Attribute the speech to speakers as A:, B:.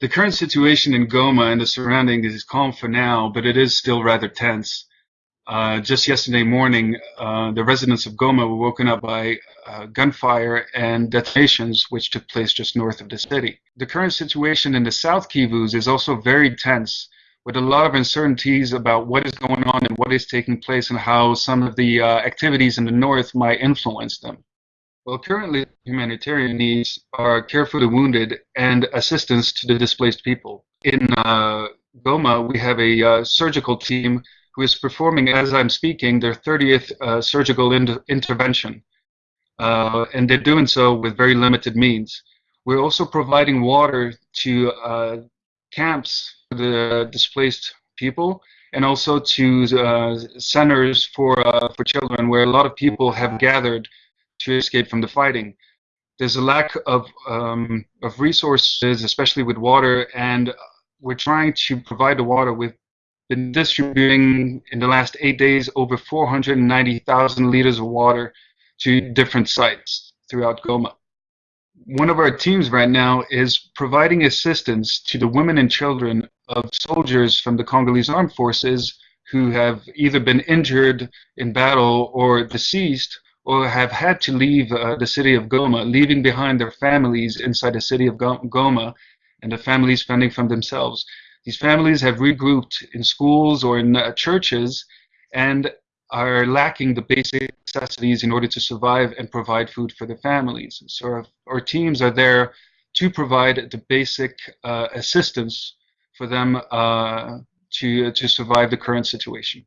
A: The current situation in Goma and the surroundings is calm for now, but it is still rather tense. Uh, just yesterday morning, uh, the residents of Goma were woken up by uh, gunfire and detonations, which took place just north of the city. The current situation in the South Kivus is also very tense, with a lot of uncertainties about what is going on and what is taking place and how some of the uh, activities in the north might influence them. Well, currently, humanitarian needs are care for the wounded and assistance to the displaced people. In uh, Goma, we have a uh, surgical team who is performing, as I'm speaking, their 30th uh, surgical in intervention. Uh, and they're doing so with very limited means. We're also providing water to uh, camps for the displaced people and also to uh, centers for, for children where a lot of people have gathered to escape from the fighting. There's a lack of, um, of resources, especially with water, and we're trying to provide the water. We've been distributing in the last eight days over 490,000 liters of water to different sites throughout Goma. One of our teams right now is providing assistance to the women and children of soldiers from the Congolese armed forces who have either been injured in battle or deceased or have had to leave uh, the city of Goma, leaving behind their families inside the city of Goma and the families fending from themselves. These families have regrouped in schools or in uh, churches and are lacking the basic necessities in order to survive and provide food for their families. So our, our teams are there to provide the basic uh, assistance for them uh, to, to survive the current situation.